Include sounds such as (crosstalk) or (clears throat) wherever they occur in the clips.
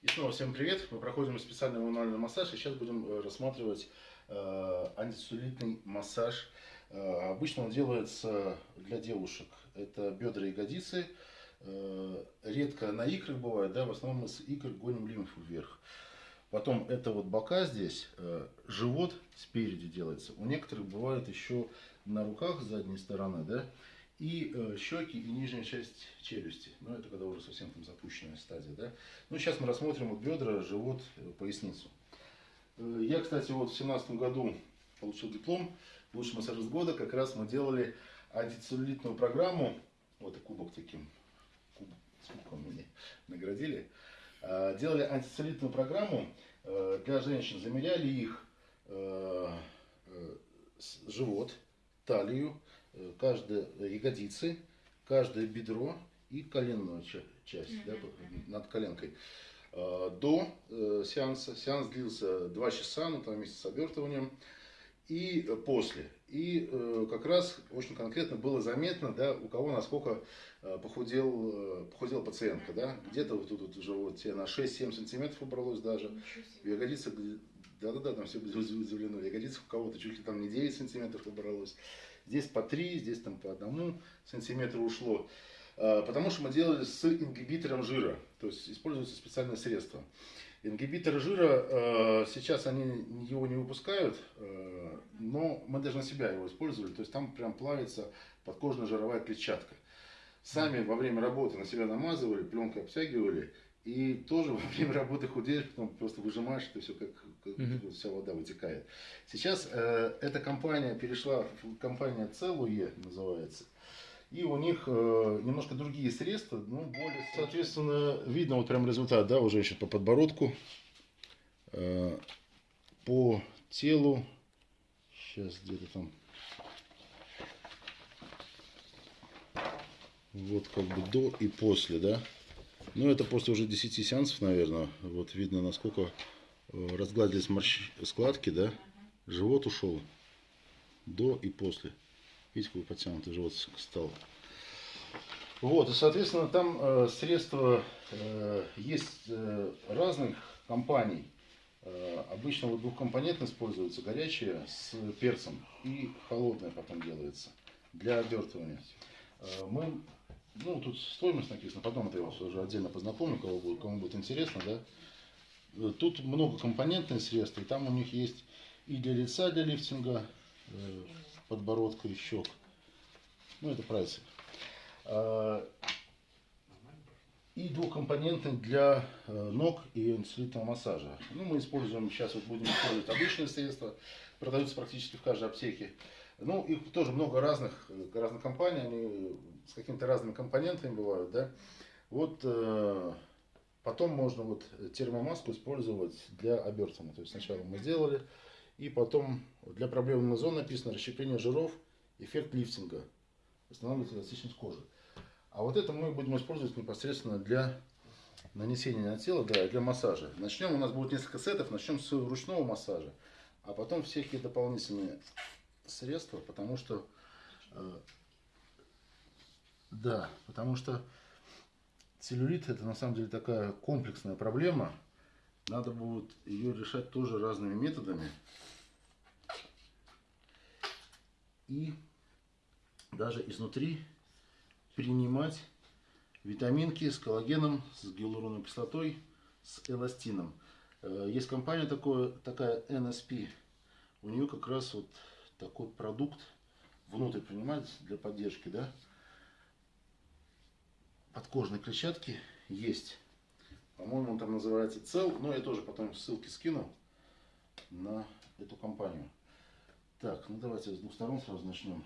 И снова всем привет. Мы проходим специальный мануальный массаж. И сейчас будем э, рассматривать э, антицеллюлитный массаж. Э, обычно он делается для девушек. Это бедра и ягодицы. Э, редко на икрах бывает, да, в основном мы с икр гоним лимфу вверх. Потом это вот бока здесь, э, живот спереди делается. У некоторых бывает еще на руках задней стороны, да, и э, щеки и нижняя часть челюсти. Ну, это когда уже совсем там запущенная стадия, да. Ну, сейчас мы рассмотрим вот бедра, живот, э, поясницу. Э, я, кстати, вот в семнадцатом году получил диплом лучший массажист года. Как раз мы делали антицеллюлитную программу. Вот и кубок таким, куб, с кубком мне наградили. Э, делали антицеллюлитную программу э, для женщин. Замеряли их э, э, живот, талию, э, каждые ягодицы, каждое бедро и коленную ча- часть да, над коленкой. Э, До э, сеанса, сеанс длился 2 часа, ну там вместе с обертыванием, и э, после. И э, как раз очень конкретно было заметно, да, у кого насколько э, похудел, э, похудела пациентка, да, где-то вот тут вот уже вот тебе на 6-7 сантиметров убралось даже, в ягодицах, да-да-да, там все были удивлены, в ягодицах у кого-то чуть ли там не 9 сантиметров убралось, здесь по 3, здесь там по одному сантиметру ушло, Э, потому что мы делали с ингибитором жира, то есть используются специальные средства. Ингибитор жира, э, сейчас они его не выпускают, э, но мы даже на себя его использовали, то есть там прям плавится подкожно-жировая клетчатка. Сами во время работы на себя намазывали, пленкой обтягивали, и тоже (laughs) во время работы худеешь, потом просто выжимаешь, это все как, вот вся вода вытекает. Сейчас э, эта компания перешла, компания Целуе называется, и у них э, немножко другие средства, ну, более... Соответственно, видно вот прям результат, да, у женщин по подбородку, э, по телу. Сейчас где-то там... Вот как бы до и после, да. Ну, это после уже 10 сеансов, наверное. Вот видно, насколько разгладились морщ... складки, да. Живот ушел до и после. Видите, какой подтянутый живот стал. Вот, и, соответственно, там э, средства э, есть э, разных компаний. Э, обычно вот двухкомпонентно используется горячее с перцем и холодное потом делается для обертывания. Э, мы, ну, тут стоимость написана, потом это я вас уже отдельно познакомлю, кого кому будет интересно, да. Тут многокомпонентные средства, и там у них есть и для лица, для лифтинга, э, подбородка и щек. Ну, это прайсы. А, И двухкомпонентный для э, ног и антицеллюлитного массажа. Ну, мы используем, сейчас вот будем использовать обычные средства, продаются практически в каждой аптеке. Ну, их тоже много разных, э, разных компаний, они с какими-то разными компонентами бывают, да. Вот потом можно вот термомаску использовать для обертывания. То есть сначала мы сделали, и потом для проблемных зон написано расщепление жиров, эффект лифтинга, восстанавливает эластичность кожи. А вот это мы будем использовать непосредственно для нанесения на тело, да, для массажа. Начнем, у нас будет несколько сетов, начнем с ручного массажа, а потом всякие дополнительные средства, потому что, э, да, потому что целлюлит это на самом деле такая комплексная проблема, надо будет ее решать тоже разными методами. И даже изнутри принимать витаминки с коллагеном, с гиалуроновой кислотой, с эластином. Э, Есть компания такое, такая NSP. У нее как раз вот такой продукт внутрь принимать для поддержки, да, подкожной клетчатки есть. По-моему, он там называется Цел, но я тоже потом ссылки скину на эту компанию. Так, ну давайте с двух сторон сразу начнем.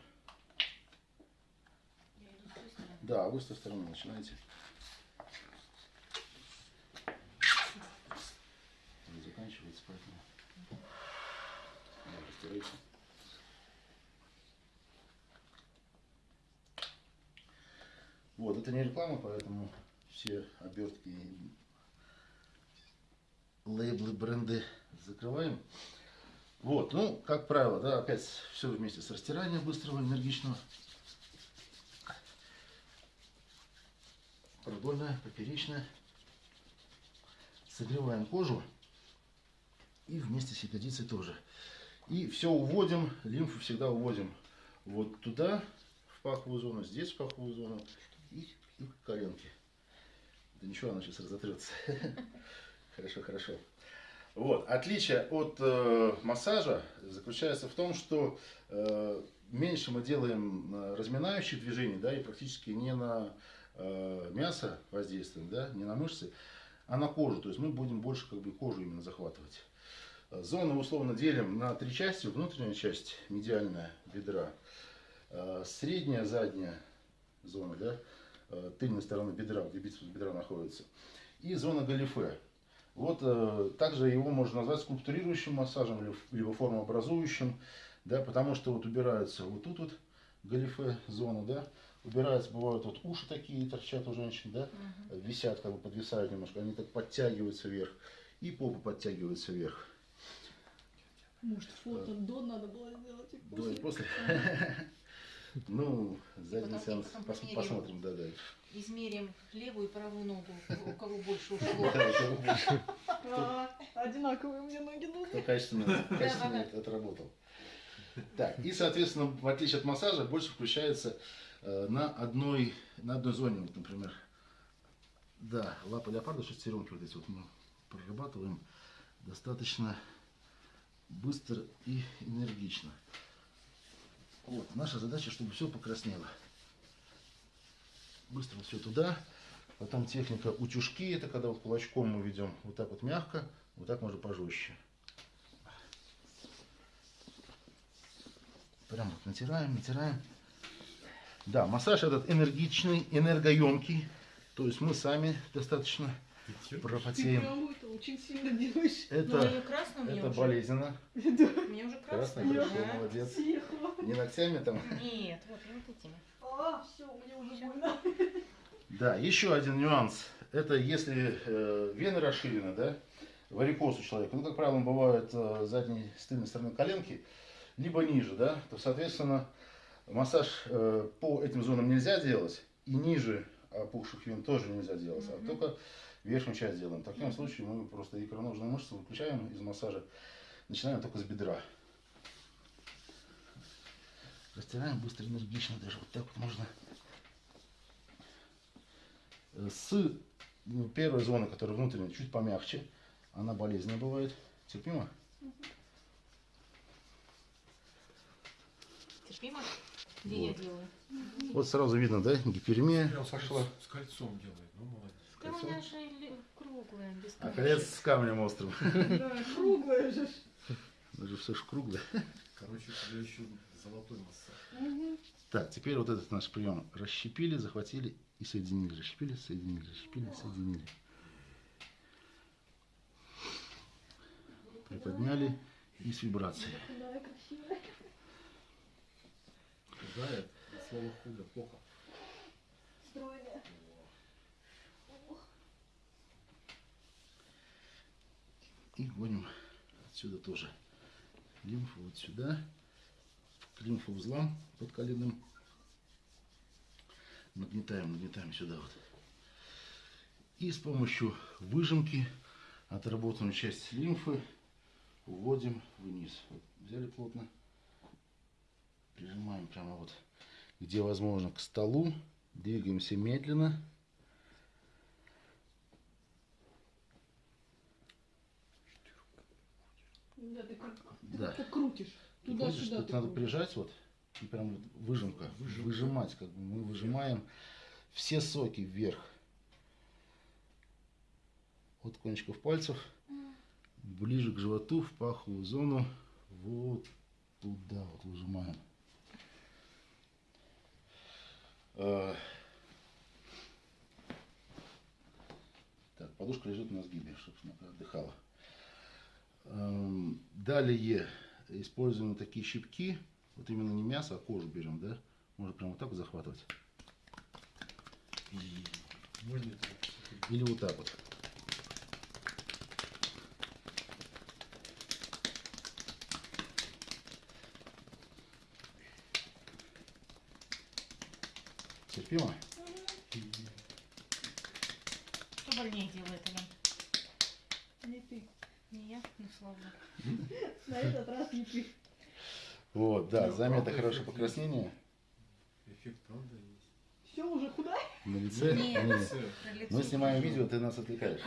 Да, вы с той стороны начинаете. Заканчивается, поэтому. Растирайте. Вот, это не реклама, поэтому все обертки, и лейблы, бренды закрываем. Вот, ну, как правило, да, опять все вместе с растиранием быстрого, энергичного. Продольная, поперечная. Согреваем кожу. И вместе с ягодицей тоже. И все уводим, лимфу всегда уводим вот туда, в паховую зону, здесь в паховую зону и, и в коленки. Да ничего, она сейчас разотрется. (laughs) Хорошо, хорошо. Вот. Отличие от э, массажа заключается в том, что э, меньше мы делаем э, разминающих движений, да, и практически не на э, мясо воздействуем, да, не на мышцы, а на кожу. То есть мы будем больше как бы кожу именно захватывать. Зону условно делим на три части. Внутренняя часть, медиальная бедра, э, средняя, задняя зона, да, тыльной стороны бедра, где бицепс бедра находится, и зона галифе. Вот э, также его можно назвать скульптурирующим массажем, либо формообразующим, да, потому что вот убираются вот тут вот галифе зона, да, убираются, бывают вот уши такие торчат у женщин, да, угу. висят, как бы подвисают немножко, они так подтягиваются вверх, и попа подтягивается вверх. Может, фото до надо было сделать и после. До и после. (laughs) Ну, задний сеанс посмотрим, да, да. Измерим левую и правую ногу, у кого больше ушло. (laughs) Да, у кого больше. А, одинаковые мне ноги нужны. Кто качественно, качественно отработал. Так, и, соответственно, в отличие от массажа, больше включается э, на одной, на одной зоне, вот, например. Да, лапа леопарда, шестеренки вот эти вот мы прорабатываем достаточно быстро и энергично. Вот, наша задача, чтобы все покраснело. Быстро все туда. Потом техника утюжки, это когда вот кулачком мы ведем вот так вот мягко, вот так можно пожестче. Прям вот натираем, натираем. Да, массаж этот энергичный, энергоемкий. То есть мы сами достаточно пропотеем. Ты очень сильно делаешь. Это, ну, это уже. болезненно. Да. Мне уже красно. Красно, хорошо, молодец. Тихо. Не ногтями там? Нет, вот, вот этими. А, все, мне уже больно. Да, еще один нюанс. Это если э, вены расширены, да, варикоз у человека, ну, как правило, он бывает э, задней, с тыльной стороны коленки, либо ниже, да, то, соответственно, массаж э, по этим зонам нельзя делать, и ниже опухших вен тоже нельзя делать, mm-hmm. а только верхнюю часть делаем. В таком случае мы просто икроножные мышцы выключаем из массажа, начинаем только с бедра. Растираем быстро, энергично, даже вот так вот можно. С ну, первой зоны, которая внутренняя, чуть помягче, она болезненная бывает. Терпимо? Терпимо? Где вот. я делаю? Вот сразу видно, да, гиперемия пошла. С кольцом делает, ну молодец. Да у меня же круглая, без А колец с камнем острым. (laughs) Да, круглая же. Это же все ж круглое. Короче, у еще золотой массаж. Так, теперь вот этот наш прием. Расщепили, захватили и соединили. Расщепили, соединили, расщепили, соединили. Приподняли и с вибрацией. Да, красиво. Худая, слово худо, плохо. Стройная. И гоним отсюда тоже лимфу вот сюда, к лимфоузлам под коленным. Нагнетаем, нагнетаем сюда вот. И с помощью выжимки отработанную часть лимфы уводим вниз. Вот взяли плотно, прижимаем прямо вот, где возможно, к столу. Двигаемся медленно. Да, ты ты да. как крутишь. Туда-сюда. Тут надо прижать вот и прям вот выжимка, Выжимка. выжимать, как бы мы выжимаем все соки вверх. От кончиков пальцев ближе к животу, в паховую зону, вот туда вот выжимаем. А, так, подушка лежит на сгибе, чтобы она отдыхала. Эм, далее используем такие щипки. Вот именно не мясо, а кожу берем, да? Можно прямо вот так вот захватывать. Или вот так вот. Терпимо? Что больнее делает, Ален? Не, ну слава. (laughs) На этот раз не ты. Вот, да, Ну, заметно хорошее покраснение Эффект правда есть. Все, уже худая? на лице. Нет. Нет. Мы снимаем видео, ты нас отвлекаешь.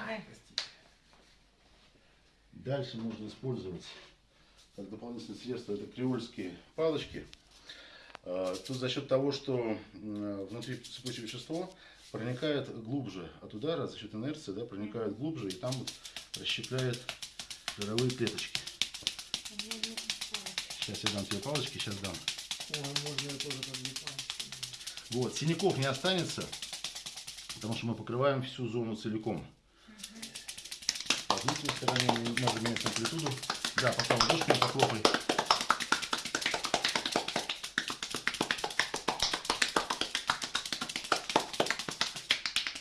Дальше можно использовать как дополнительное средство это креольские палочки. А, Тут за счет того, что внутри цепочное вещество проникает глубже от удара, за счет инерции, да, проникает глубже и там вот расщепляет жировые клеточки. Сейчас я дам тебе палочки, сейчас дам. Ой, можно я тоже подвипал. Вот, синяков не останется, потому что мы покрываем всю зону целиком. По внутренней стороне надо менять амплитуду. Да, пока ладошками похлопай.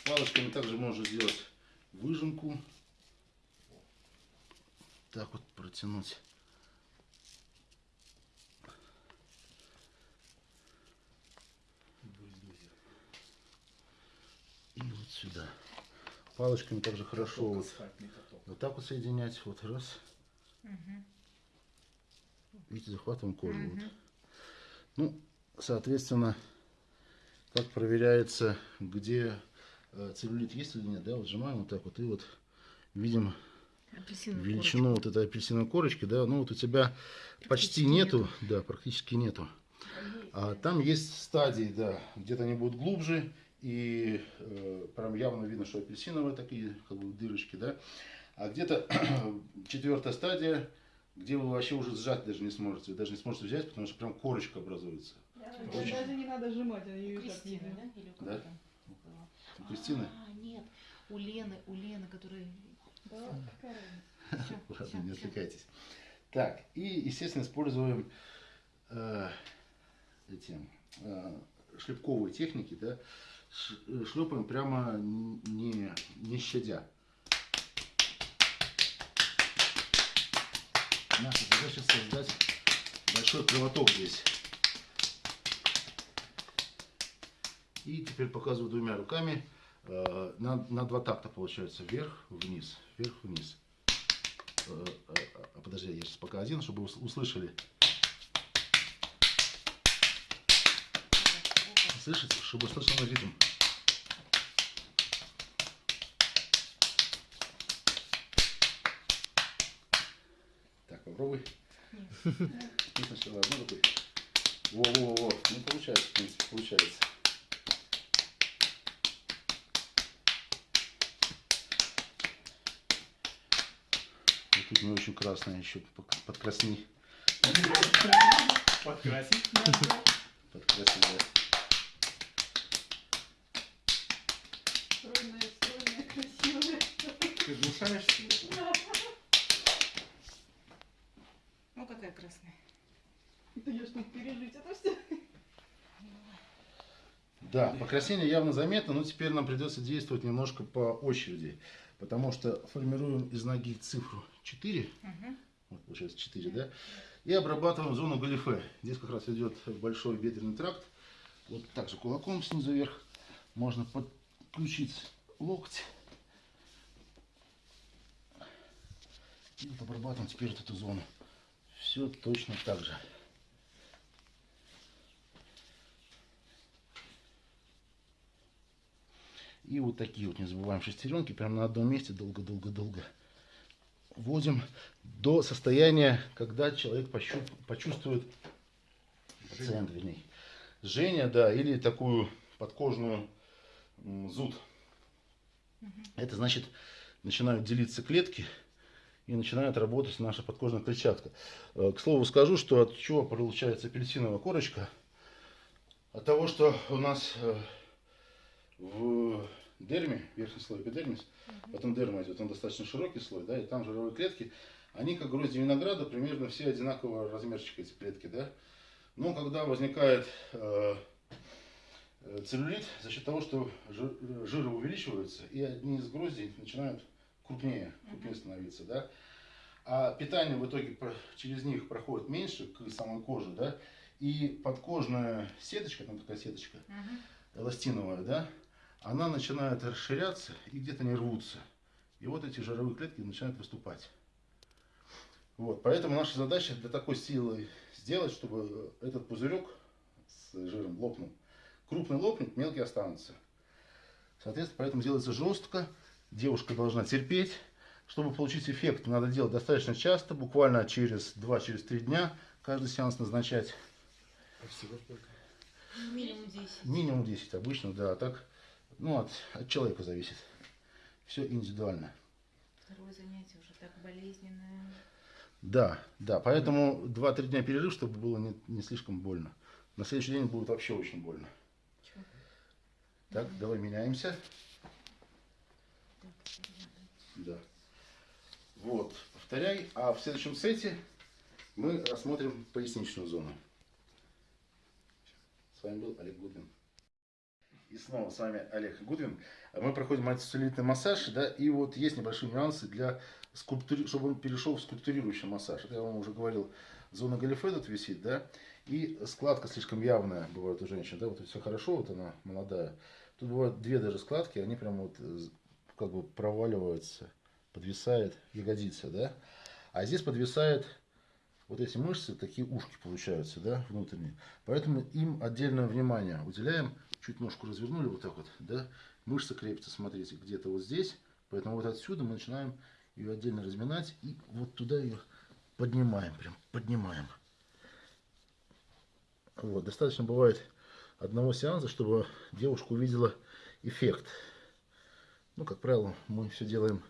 Палочками также можно сделать выжимку. Так вот протянуть. И вот сюда. Палочками также хорошо вот, вот так вот соединять. Вот раз. Мгм. Видите, захватываем кожу. Вот. Мгм. Ну, соответственно, как проверяется, где э, целлюлит есть или нет, да, вот сжимаем вот так вот и вот видим Апельсиновую величину вот этой апельсиновой корочки, да, ну вот у тебя почти Практически нету, да, практически нету. А там есть стадии, да, где-то они будут глубже, и э, прям явно видно, что апельсиновые такие, как бы дырочки, да. А где-то (clears throat) четвертая стадия, где вы вообще уже сжать даже не сможете, вы даже не сможете взять, потому что прям корочка образуется. Очень. Даже не надо сжимать, они ее видно. да? Или у Да. У Кристины? А, нет. У Лены, у Лены, которая... Ладно, не отвлекайтесь. Так, и, естественно, используем э, эти э, шлепковые техники, да, э, шлепаем прямо не, не щадя. Наша задача создать большой кровоток здесь. И теперь показываю двумя руками. Э, на, на два такта получается. Вверх, вниз, вверх, вниз. Э, э, Подожди, я сейчас пока один, чтобы ус- услышали. Слышите, чтобы услышал ритм. Так, попробуй. Ты сначала одной рукой. Во-во-во. Ну, получается, в принципе, получается. Тут не очень красная еще подкрасни. Подкрасить? Подкраси, да. Стройная, стройная, красивая. Ты глушаешься? Ну, какая красная. Это я чтобы пережить это все. Да, покраснение явно заметно, но теперь нам придется действовать немножко по очереди, потому что формируем из ноги цифру 4, Мгм. вот получается 4, да, и обрабатываем зону галифе. Здесь как раз идет большой бедренный тракт, вот так же кулаком снизу вверх можно подключить локоть. И вот обрабатываем теперь вот эту зону. Все точно так же. И вот такие вот, не забываем, шестеренки, прям на одном месте долго-долго-долго вводим до состояния, когда человек пощу- почувствует, пациент, вернее, жжение, да, или такую подкожную зуд. Это значит, начинают делиться клетки и начинает работать наша подкожная клетчатка. Э, К слову скажу, что от чего получается апельсиновая корочка? От того, что у нас э, в дерме, верхний слой эпидермис, потом дерма идет, он достаточно широкий слой, да, и там жировые клетки, они как грозди винограда, примерно все одинакового размерчика эти клетки, да. Но когда возникает э, целлюлит, за счет того, что жир, жиры увеличиваются, и одни из гроздей начинают крупнее, крупнее становиться, да. А питание в итоге через них проходит меньше к самой коже, да, и подкожная сеточка, там такая сеточка, Мгм. эластиновая, да, она начинает расширяться и где-то не рвутся. И вот эти жировые клетки начинают выступать. Вот, поэтому наша задача для такой силы сделать, чтобы этот пузырек с жиром лопнул. Крупный лопнет, мелкий останутся. Соответственно, поэтому делается жестко. Девушка должна терпеть. Чтобы получить эффект, надо делать достаточно часто, буквально через 2-3 через три дня. Каждый сеанс назначать А всего сколько? Минимум 10. минимум 10 обычно, да. А так, ну, от, от человека зависит. Все индивидуально. Второе занятие уже так болезненное. Да, да, поэтому 2-3 дня перерыв, чтобы было не, не слишком больно. На следующий день будет вообще очень больно. Чё? Так, давай меняемся. Так, Да. Вот, повторяй. А в следующем сете мы рассмотрим поясничную зону. С вами был Олег Гудвин. И снова с вами Олег Гудвин. Мы проходим антицеллюлитный массаж, да, и вот есть небольшие нюансы для скульптури... чтобы он перешел в скульптурирующий массаж. Это я вам уже говорил, зона галифе тут висит, да, и складка слишком явная бывает у женщин, да, вот все хорошо, вот она молодая. Тут бывают две даже складки, они прям вот э, как бы проваливаются, подвисает ягодица, да, а здесь подвисает вот эти мышцы, такие ушки получаются, да, внутренние. Поэтому им отдельное внимание уделяем. Чуть ножку развернули вот так вот, да. Мышца крепится, смотрите, где-то вот здесь. Поэтому вот отсюда мы начинаем ее отдельно разминать и вот туда ее поднимаем, прям поднимаем. Вот, достаточно бывает одного сеанса, чтобы девушка увидела эффект. Ну, как правило, мы все делаем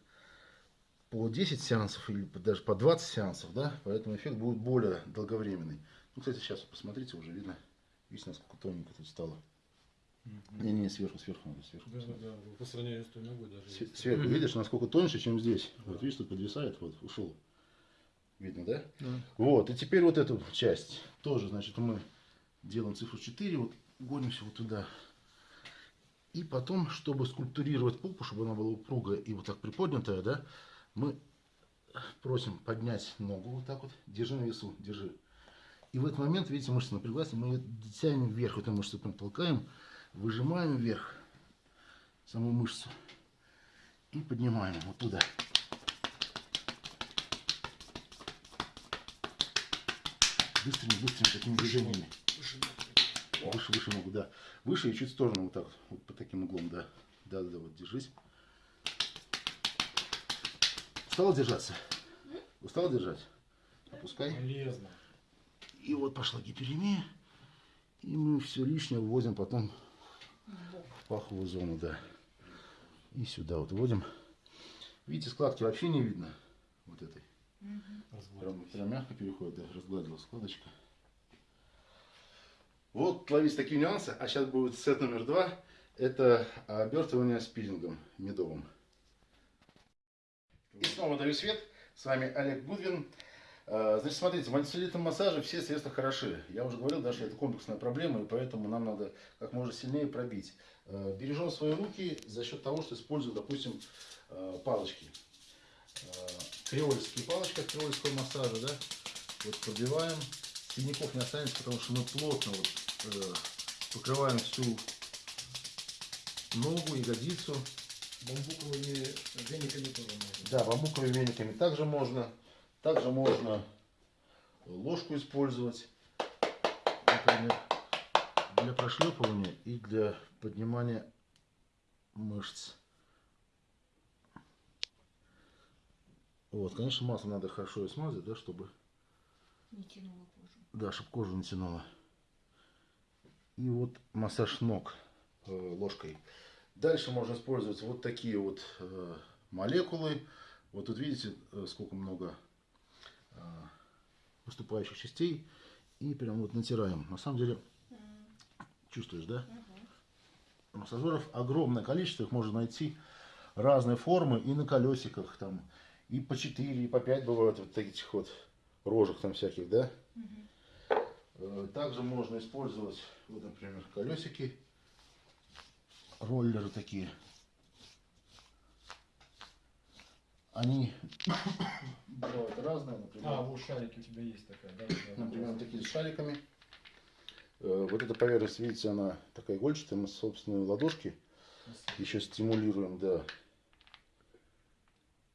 по 10 сеансов или даже по 20 сеансов, да, поэтому эффект будет более долговременный. Ну, кстати, сейчас посмотрите, уже видно, видите, насколько тоненько тут стало. Не, не, сверху, сверху надо, сверху. Да, да, да. По сравнению с той ногой даже. Сверху видишь, насколько тоньше, чем здесь. Вот видишь, тут подвисает, вот, ушел. Видно, да? Да. Вот, и теперь вот эту часть тоже, значит, мы делаем цифру 4, вот гонимся вот туда. И потом, чтобы скульптурировать попу, чтобы она была упругая и вот так приподнятая, да, мы просим поднять ногу вот так вот, держи на весу, держи. И в этот момент, видите, мышца напряглась, и мы ее тянем вверх, эту мышцу прям толкаем, выжимаем вверх саму мышцу и поднимаем вот туда. Быстрыми, быстрыми такими движениями. Выше, выше ногу, да. Выше и чуть в сторону, вот так, вот, по таким углом, да. Да, да, да, вот, держись. Устала держаться? Устала держать? Опускай. Полезно. И вот пошла гиперемия. И мы все лишнее вводим потом паховую зону, да. И сюда вот вводим. Видите, складки вообще не видно. Вот этой. Прям, прям мягко переходит, да, разгладила складочка. Вот ловить такие нюансы. А сейчас будет сет номер два. Это обертывание спиннингом медовым. И снова даю свет. С вами Олег Гудвин. Э, Значит, смотрите, в антицеллюлитном массаже все средства хороши. Я уже говорил, да, что это комплексная проблема, и поэтому нам надо как можно сильнее пробить. Э, Бережем свои руки за счет того, что используем, допустим, э, палочки. Креольские палочки от креольского массажа, да. Вот пробиваем. Синяков не останется, потому что мы плотно вот, покрываем всю ногу, ягодицу. Бамбуковыми вениками тоже можно. Да, бамбуковыми вениками также можно. Также можно ложку использовать, например, для прошлепывания и для поднимания мышц. Вот, конечно, масло надо хорошо и смазать, да, чтобы, Не тянула кожу. да, чтобы кожу не тянуло. И вот массаж ног э, ложкой. Дальше можно использовать вот такие вот э, молекулы. Вот тут видите, э, сколько много выступающих частей. И прям вот натираем. На самом деле, чувствуешь, да? Массажеров огромное количество, их можно найти разной формы и на колесиках там, и по 4, и по 5 бывают вот таких вот рожек там всяких, да? Э, Также можно использовать, вот, например, колесики, роллеры такие. Они бывают разные, например. А, вот шарики у тебя есть такая, да? Например, вот такие с шариками. Э, вот эта поверхность, видите, она такая игольчатая. Мы собственные ладошки еще стимулируем, да.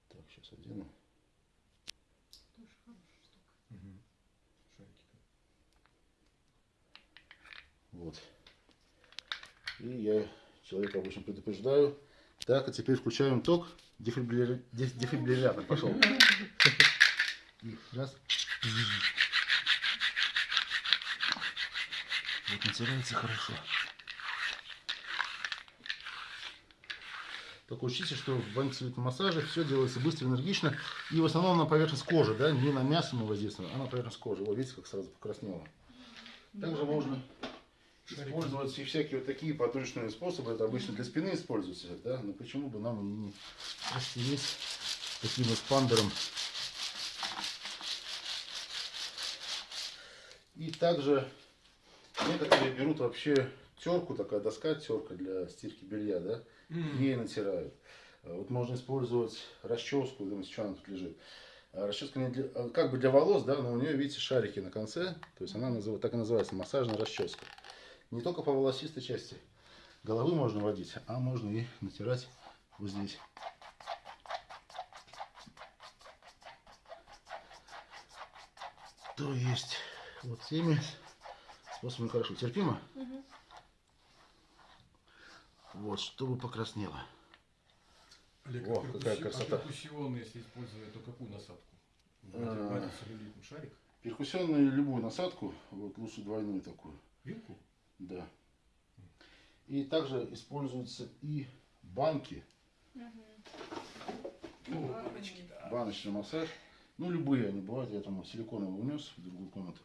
Так, сейчас одену. Вот. И я человека обычно предупреждаю, так, а теперь включаем ток. Дефибрилля- деф- Дефибриллятор пошел. И Раз. Вот натирается хорошо. Только учтите, что в антицеллюлитном массаже все делается быстро, энергично. И в основном на поверхность кожи, да, не на мясо мы воздействуем, а на поверхность кожи. Вот видите, как сразу покраснело. Также можно использовать и всякие вот такие подручные способы. Это обычно для спины используются, да. Но почему бы нам не растереть таким вот пандером. И также некоторые берут вообще терку, такая доска терка для стирки белья, да, ей натирают. А Вот можно использовать расческу, думаете, что она тут лежит. А Расческа не для- а как бы для волос, да, но у нее, видите, шарики на конце. То есть она назыв- так и называется массажная расческа. Не только по волосистой части головы можно водить, а можно и натирать вот здесь. То есть вот теми способами хорошо. Терпимо? Мгм. Вот, чтобы покраснело. Олег, О, а какая красота. А перкуссионно, если использовать, то какую насадку? А. Шарик? Перкуссионную любую насадку, вот лучше двойную такую, Вилку? Да. И также используются и банки, Баночки, да. баночный массаж. Ну, любые они бывают, я там силиконовый унес в другую комнату.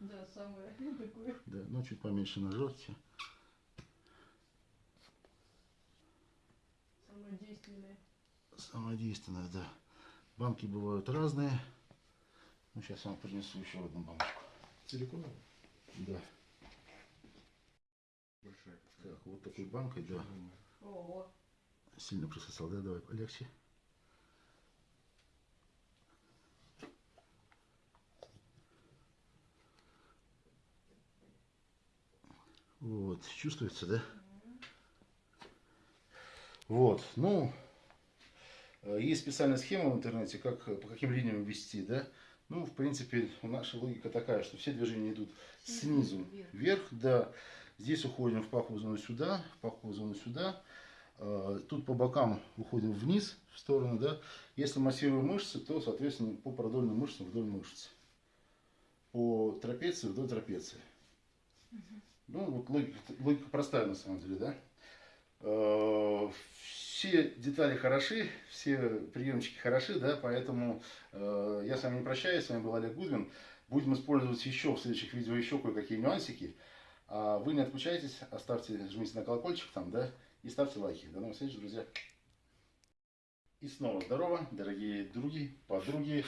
Да, самое (laughs) такое. Да, ну, чуть поменьше нажрете. Самое действенное. Самое действенное, да. Банки бывают разные. Ну, сейчас я вам принесу еще одну баночку. Силиконовая? Да. Большая. Так, вот такой банкой, да. Ого. Сильно присосал, да? Давай полегче. Вот, чувствуется, да? Вот, ну, э, есть специальная схема в интернете, как, по каким линиям вести, да? Ну, в принципе, наша логика такая, что все движения идут снизу Вверх. вверх, да. Здесь уходим в паховую зону сюда, в паховую зону сюда. Э, Тут по бокам уходим вниз, в сторону, да. Если массируем мышцы, то, соответственно, по продольным мышцам вдоль мышц. По трапеции вдоль трапеции. Ну, вот логика, логика простая на самом деле, да. Все детали хороши, все приемчики хороши, да, поэтому э, я с вами не прощаюсь, с вами был Олег Гудвин. Будем использовать еще в следующих видео еще кое-какие нюансики. А вы не отключайтесь, оставьте, жмите на колокольчик там, да, и ставьте лайки. До новых встреч, друзья. И снова здорово, дорогие други, подруги.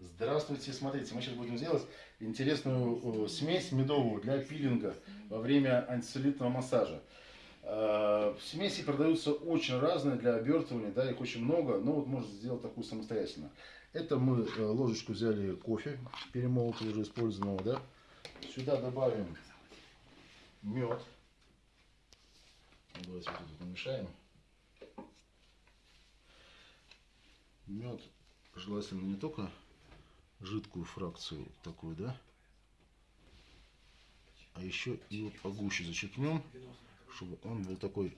Здравствуйте, смотрите, мы сейчас будем делать интересную э, смесь медовую для пилинга во время антицеллюлитного массажа. Э, Смеси продаются очень разные для обертывания, да, их очень много, но вот можно сделать такую самостоятельно. Это мы э, ложечку взяли кофе, перемолотого уже использованного, да. Сюда добавим мед. Давайте вот помешаем. Мед желательно не только жидкую фракцию такую, да, а еще и вот погуще зачерпнем, чтобы он был такой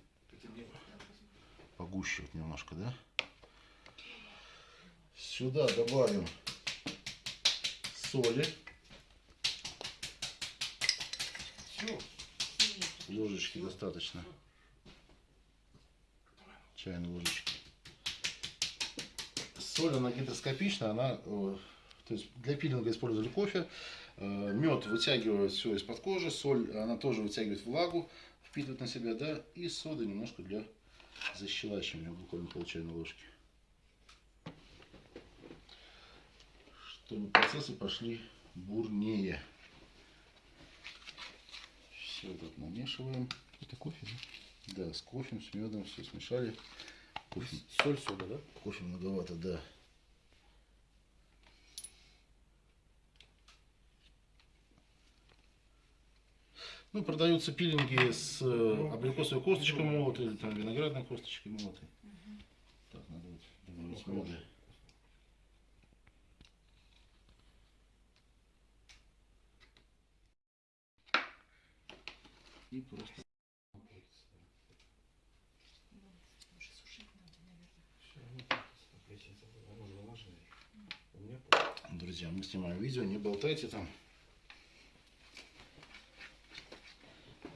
погуще вот немножко, да. Сюда добавим соли. Ложечки достаточно. Чайной ложечки. Соль, она гидроскопичная, она, э, то есть для пилинга использовали кофе. Э, Мед вытягивает все из-под кожи, соль, она тоже вытягивает влагу, впитывает на себя, да, и сода немножко для защелачивания, буквально пол чайной ложки. Чтобы процессы пошли бурнее. Все так намешиваем. Это кофе, да? Да, с кофе, с медом все смешали. Кофе, Соль, сода, да? кофе многовато, да. Ну, продаются пилинги с э, абрикосовой косточкой молотой или там виноградной косточкой молотой. Так, надо вот добавить меда. и просто ну, Друзья, мы снимаем видео, не болтайте там.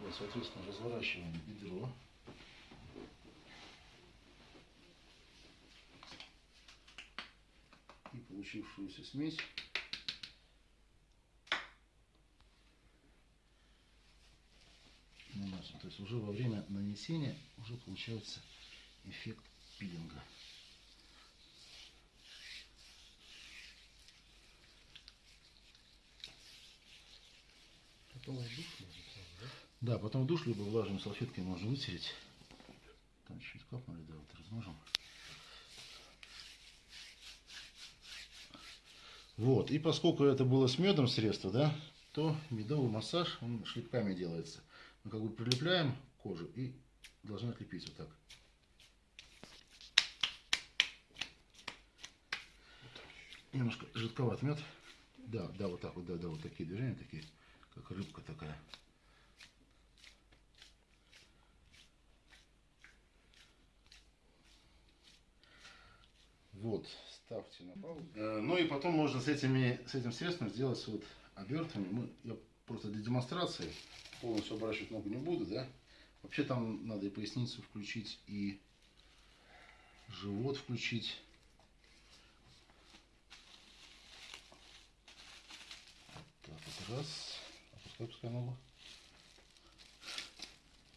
Вот, соответственно, разворачиваем бедро. И получившуюся смесь наносим. То есть уже во время нанесения уже получается эффект пилинга. потом душ можно да? Потом душ либо влажными салфеткой можно вытереть. Там чуть капнули, да, вот размажем. Вот, и поскольку это было с медом средство, да, то медовый массаж, он шлепками делается. Мы как бы прилепляем кожу и должны отлепить вот так. Немножко жидковат мед. Да, да, вот так вот, да, да, вот такие движения, такие, как рыбка такая. Вот, ставьте на паузу. Э, Ну и потом можно с, этими, с этим средством сделать вот обертывание. Мы, я просто для демонстрации полностью оборачивать ногу не буду, да. Вообще там надо и поясницу включить, и живот включить. Так, вот раз. Опускай, пускай ногу.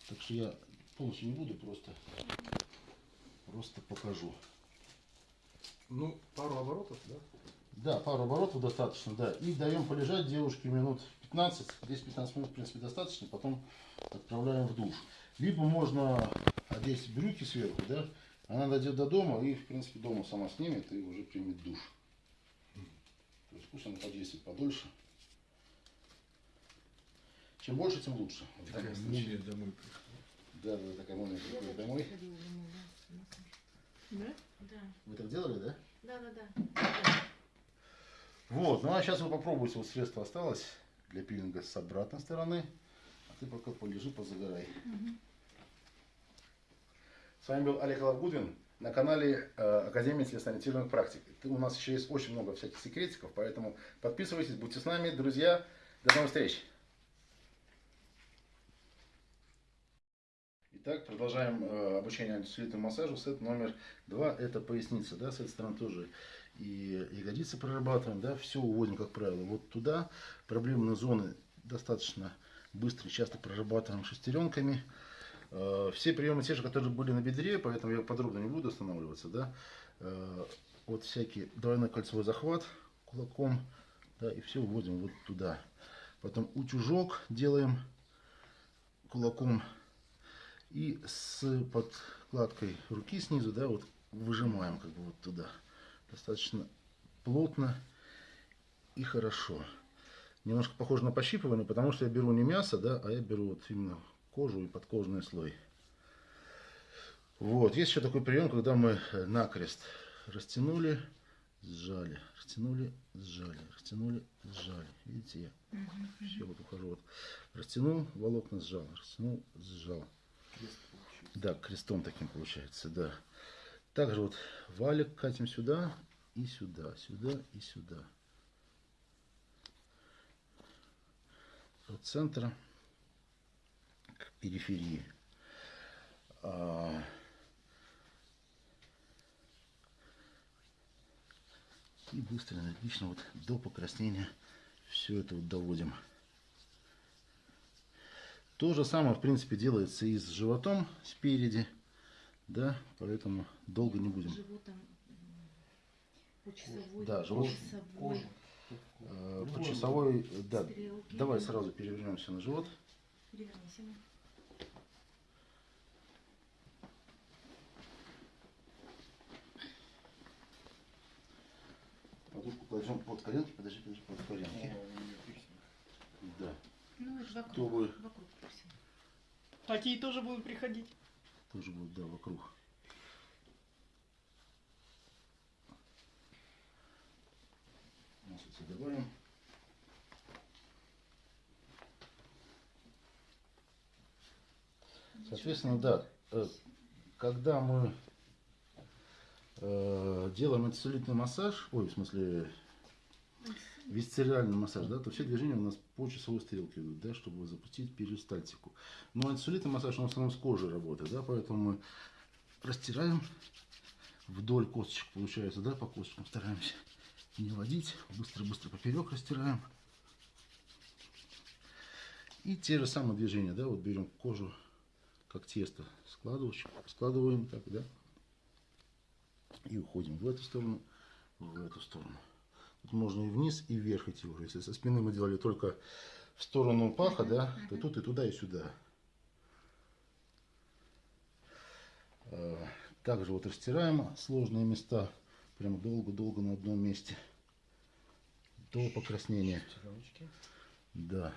Так что я полностью не буду, просто, просто покажу. Ну, пару оборотов, да? Да, пару оборотов достаточно, да. И даем полежать девушке минут 15, 10-15 минут, в принципе, достаточно. Потом отправляем в душ. Либо можно одеть брюки сверху, да. Она дойдет до дома и, в принципе, дома сама снимет и уже примет душ. То есть пусть она подействует подольше. Чем больше, тем лучше. Такая мумия домой приходит. Да, да, такая мумия так домой. Да, Вы так делали, да? да, да, да. Вот, ну а сейчас вы попробуйте, вот средство осталось для пилинга с обратной стороны. А ты пока полежи, позагорай. С вами был Олег Лавгудин на канале э, Академии телесно-ориентированных практик. У нас еще есть очень много всяких секретиков, поэтому подписывайтесь, будьте с нами, друзья. До новых встреч! Итак, продолжаем э, обучение антисулитному массажу. Сет номер два – это поясница. Да, с этой стороны тоже и ягодицы прорабатываем. Да, все уводим, как правило, вот туда. Проблемные зоны достаточно быстро и часто прорабатываем шестеренками. Э, все приемы те же, которые были на бедре, поэтому я подробно не буду останавливаться. Да. Э, вот всякий двойной кольцевой захват кулаком. Да, и все уводим вот туда. Потом утюжок делаем кулаком и с подкладкой руки снизу, да, вот выжимаем как бы вот туда. Достаточно плотно и хорошо. Немножко похоже на пощипывание, потому что я беру не мясо, да, а я беру вот именно кожу и подкожный слой. Вот, есть еще такой прием, когда мы накрест растянули, сжали, растянули, сжали, растянули, сжали. Видите, я все вот ухожу. Вот. Растянул, волокна сжал, растянул, сжал. Да, крестом таким получается, да. Также вот валик катим сюда и сюда, сюда и сюда. От центра к периферии. А, И быстро, энергично, вот до покраснения все это вот доводим. То же самое, в принципе, делается и с животом спереди, да, поэтому долго не будем. Животом м, по часовой, Да, по живот- часовой Э, По часовой, э, да, стрелке. давай сразу перевернемся на живот. Перевернись ему. Подушку кладем под коленки, подожди, подожди, под коленки. Да, Ну, это вокруг, Чтобы- вокруг. Такие тоже будут приходить. тоже будет, да, вокруг. Маслица добавим. Соответственно, да, э, когда мы э, делаем антицеллюлитный массаж, ой, в смысле висцеральный массаж, да, то все движения у нас по часовой стрелке идут, да, чтобы запустить перистальтику. Но антицеллюлитный массаж, он в основном с кожей работает, да, поэтому мы растираем вдоль косточек, получается, да, по косточкам стараемся не водить, быстро-быстро поперек растираем. И те же самые движения, да, вот берем кожу как тесто, складываем так, да, и уходим в эту сторону, в эту сторону. Тут можно и вниз, и вверх идти уже. Если со спины мы делали только в сторону паха, да, то тут и туда, и сюда. А, также вот растираем сложные места, прямо долго-долго на одном месте до покраснения. Да.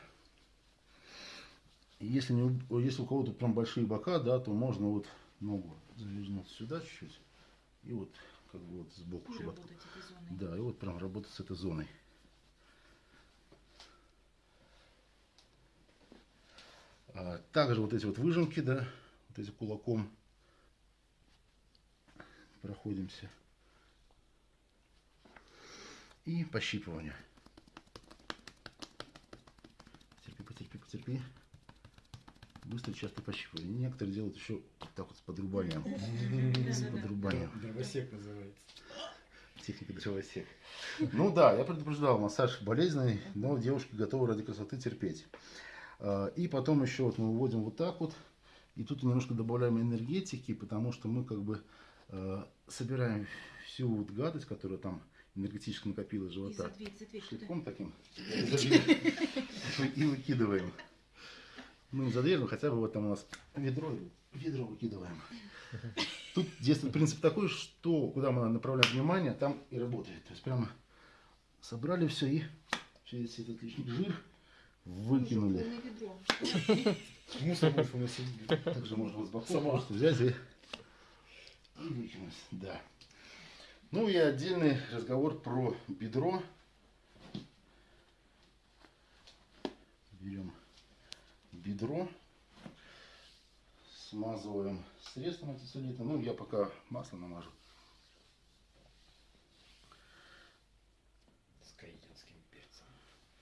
Если, не, если у кого-то прям большие бока, да, то можно вот ногу завернуть сюда чуть-чуть и вот как бы вот сбоку, чтобы да, и вот прям работать с этой зоной. А, также вот эти вот выжимки, да, вот эти кулаком проходимся. И пощипывание. Терпи, потерпи, потерпи. Быстро, часто пощипывание. Некоторые делают еще так вот с подрубанием. С подрубанием. Дровосек называется. Техника дровосек. Ну да, я предупреждал, массаж болезненный, но девушки готовы ради красоты терпеть. А, и потом еще вот мы выводим вот так вот. И тут немножко добавляем энергетики, потому что мы как бы э, собираем всю вот гадость, которая там энергетически накопилась живота. Шлепком таким. И выкидываем. Ну, не за дверь, но хотя бы вот там у нас ведро, ведро выкидываем. Тут действует принцип такой, что куда мы направляем внимание, там и работает. То есть прямо собрали все и весь этот лишний жир выкинули. Мусор больше у нас Также можно вот с боков просто взять и, и выкинуть. Да. Ну и отдельный разговор про бедро. Берем бедро, смазываем средством антицеллюлитным. Ну, я пока масло намажу. С каенским перцем.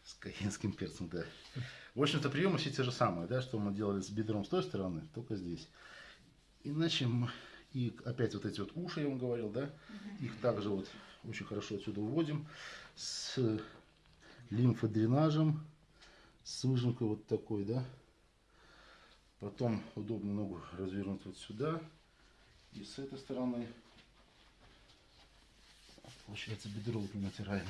С каенским перцем, да. В общем-то, приемы все те же самые, да, что мы делали с бедром с той стороны, только здесь. Иначе мы, и опять вот эти вот уши, я вам говорил, да, их также вот очень хорошо отсюда уводим с лимфодренажем, с выжимкой вот такой, да. Потом удобно ногу развернуть вот сюда. И с этой стороны. Получается бедро вот мы натираем.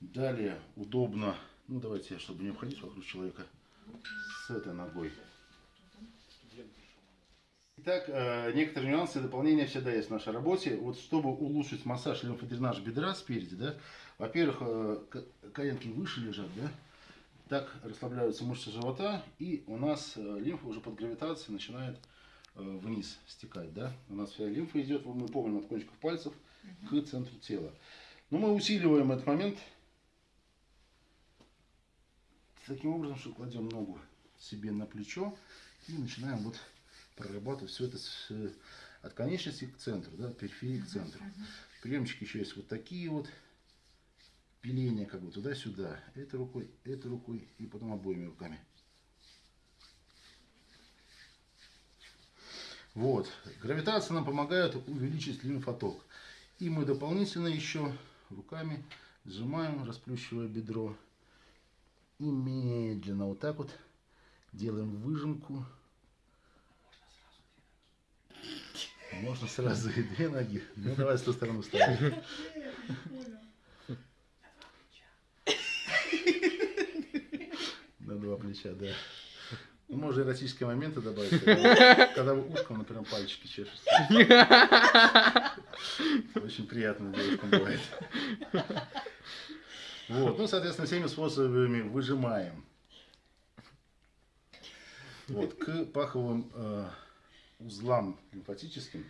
Далее удобно, ну давайте, чтобы не обходить вокруг человека, с этой ногой. Итак, э, некоторые нюансы и дополнения всегда есть в нашей работе. Вот чтобы улучшить массаж лимфодренаж бедра спереди, да, во-первых, э, коленки выше лежат, да, так расслабляются мышцы живота, и у нас э, лимфа уже под гравитацией начинает вниз стекать, да. У нас вся лимфа идет, мы помним, от кончиков пальцев к центру тела. Но мы усиливаем этот момент таким образом, что кладем ногу себе на плечо и начинаем вот прорабатывать все это с, от конечности к центру, да, от периферии к центру. Приемчики еще есть вот такие вот, пиления как бы туда-сюда, этой рукой, этой рукой и потом обоими руками. Вот, гравитация нам помогает увеличить лимфоток. И мы дополнительно еще руками сжимаем, расплющивая бедро. И медленно вот так вот делаем выжимку Можно сразу и две ноги. Ну давай с той стороны вставим. На два плеча, да. Ну, можно эротические моменты добавить, когда, когда вы ушком, например, пальчики чешете. Очень приятно девушкам бывает. Вот, ну, соответственно, всеми способами выжимаем. Вот, к паховым э, узлам лимфатическим.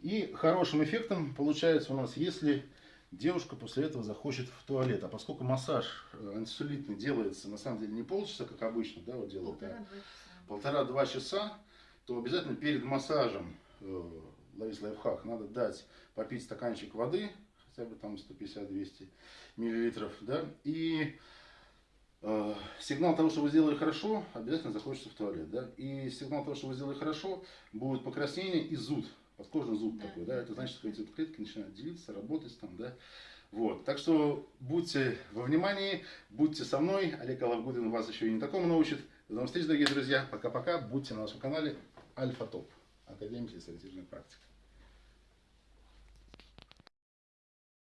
И хорошим эффектом получается у нас, если девушка после этого захочет в туалет. А поскольку массаж э, антисулитный делается на самом деле не полчаса, как обычно, да, вот делают, Полтора-два часа. часа, то обязательно перед массажем, э, ловить лайфхак, надо дать попить стаканчик воды, хотя бы там 150-200 миллилитров, да, и сигнал того, что вы сделали хорошо, обязательно захочется в туалет, да, и сигнал того, что вы сделали хорошо, будет покраснение и зуд, подкожный зуд Да. такой, да, это значит, что эти клетки начинают делиться, работать там, да, вот, так что будьте во внимании, будьте со мной, Олег Алавгудин вас еще и не такому научит. До новых встреч, дорогие друзья, пока-пока, будьте на нашем канале Альфа Топ, Академия физиологической практики.